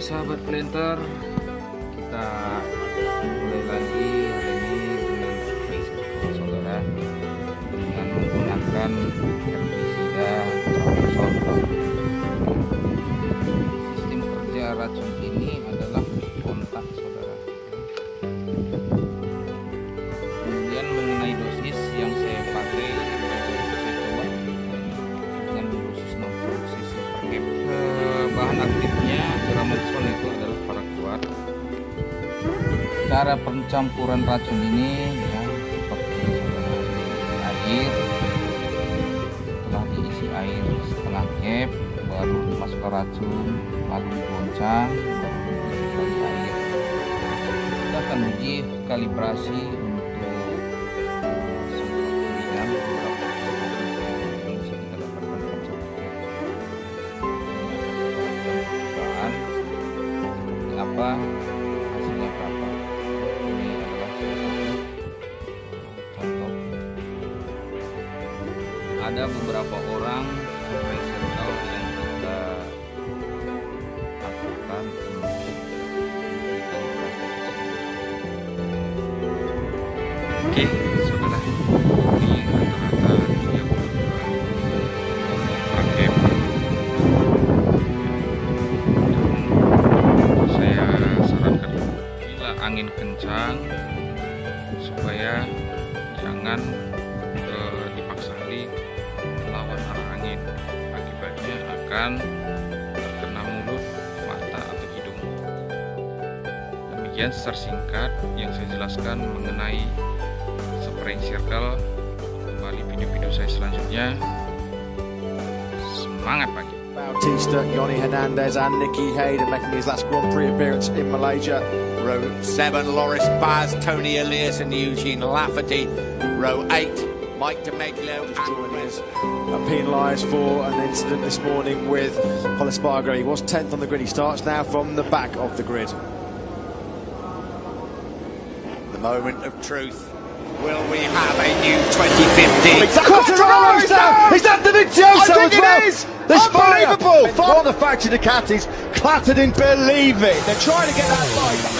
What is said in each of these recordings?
sahabat planter kita mulai lagi hari ini dengan saudara. Dengan menggunakan herbisida sistem kerja racun ini adalah cara pencampuran racun ini ya seperti air setelah diisi air setengah cap baru dimasukkan racun lalu digoncang baru diisi lagi air. Kita akan uji kalibrasi untuk ada beberapa orang circle yang kita lakukan untuk Oke, saudara. Ini rata-rata 32 per cap dan saya sarankan bila akan terkena mulut mata atau hidung demikian secara singkat yang saya jelaskan mengenai spraying circle kembali video-video saya selanjutnya semangat pagi Bautista, Yoni Hernandez, and Nicky Hayden making his last Grand Prix appearance in Malaysia. Row 7, Loris Baz, Tony Elias and Eugene Lafferty. Row 8, Mike Di Meglio and Joining us, uh, penalised for an incident this morning with Hollis Spargo. He was 10th on the grid. He starts now from the back of the grid. the moment of truth. Will we have a new 2015? Quartararo is down! Is that Dovizioso I think as it well? is! There's Unbelievable! fire for the factory Ducatis, clattered in. Believe it. They're trying to get that bike into the Vizioso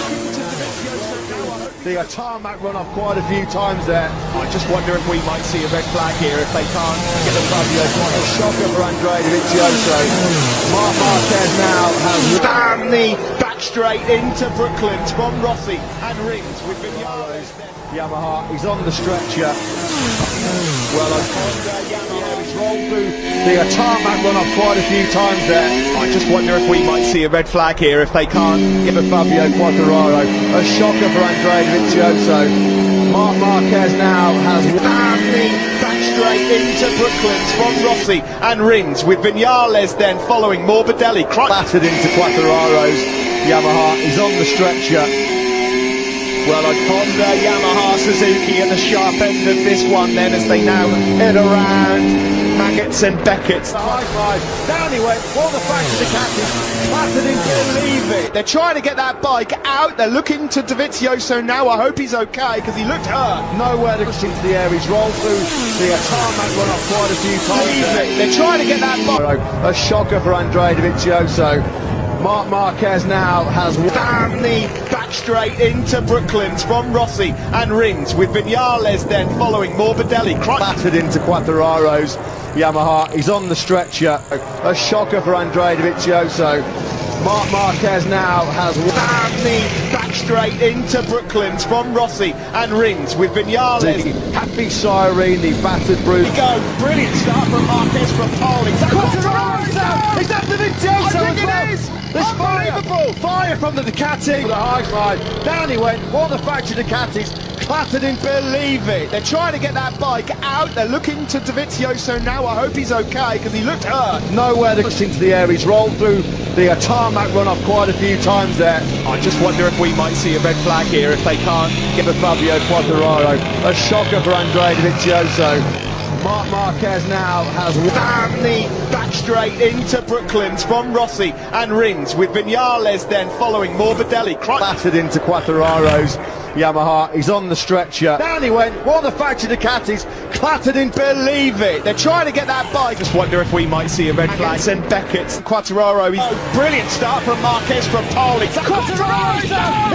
The tarmac run off quite a few times there. I just wonder if we might see a red flag here if they can't get above the a shocker for Andrea Dovizioso. Marc Marquez now has the back straight into Brooklands from Rossi and rings with Vinales. Yamaha. He's on the stretcher. Well, Yamaha has rolled through the tarmac run off quite a few times there. I just wonder if we might see a red flag here if they can't Give a Fabio Quartararo. A shocker for Andrea Dovizioso. Marc Marquez now has Damn back straight into Brooklands from Rossi and rings with Vinales then following Morbidelli. Battered into Quartararo's Yamaha. is on the stretcher. Well, a Honda, Yamaha, Suzuki at the sharp end of this one then as they now head around Maggotts and Beckett's. The high five. Down he went. All the facts the captain. Battered into Believe it. They're trying to get that bike out. They're looking to Dovizioso now. I hope he's okay because he looked hurt. nowhere to push into the air. He's rolled through the tarmac run off quite a few times. They're trying to get that bike. A shocker for Andrea Dovizioso. Marc Marquez now has the back straight into Brooklands from Rossi and rings with Vinales then following Morbidelli. Battered into Quartararo's Yamaha. He's on the stretcher. A shocker for Andrea Dovizioso. Marc Marquez now has the back straight into Brooklands from Rossi and rings with Vinales. Happy Siren, the battered Bruce. Go. Brilliant start from Marquez from pole. Is that Quartararo's out! Is that Dovizioso I think as it well? is! There's fire! Fire from the Ducati! The high five. Down he went. All the factory Ducatis clattered in. Believe it. They're trying to get that bike out. They're looking to Dovizioso now. I hope he's okay because he looked hurt. Nowhere to push into the air. He's rolled through the tarmac run off quite a few times there. I just wonder if we might see a red flag here if they can't Give a Fabio Quartararo. A shocker for Andrea Dovizioso. Marc Marquez now has the back straight into Brooklands from Rossi and rings with Vinales then following Morbidelli. Battered into Quartararo's Yamaha. He's on the stretcher. Down he went. Of the factory Ducatis clattered in. Believe it. They're trying to get that bike. Just wonder if we might see a red flag. Send Beckett, Quartararo. Oh, brilliant start from Marquez from pole. It's Quartararo!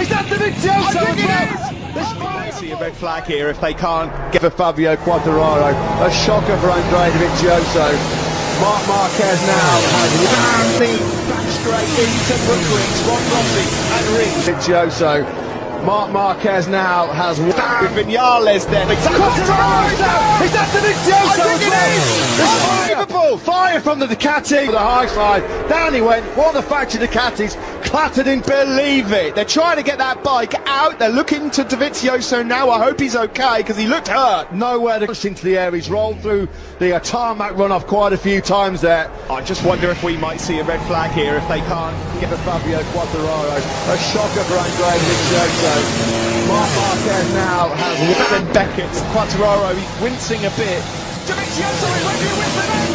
Is that Dovizioso as well? Might see a red flag here if they can't get for Fabio Quartararo. A shocker for Andrea Dovizioso. Marc Marquez now has down the back straight into Brooklands, Ron Rossi and Ring. Dovizioso. Marc Marquez now has with Vinales then. Quartararo! Is that the as well? Unbelievable! Fire from the Ducati. The high side. Down he went. One of the factory Ducatis clattered in. Believe it. They're trying to get that bike out. They're looking to Dovizioso now. I hope he's okay because he looked hurt. Nowhere to push into the air. He's rolled through the uh, tarmac runoff quite a few times there. I just wonder if we might see a red flag here if they can't get the Fabio Quartararo. A shocker for Andrea Dovizioso. Marc Marquez now has and Beckett. Quartararo, he's wincing a bit. Is with the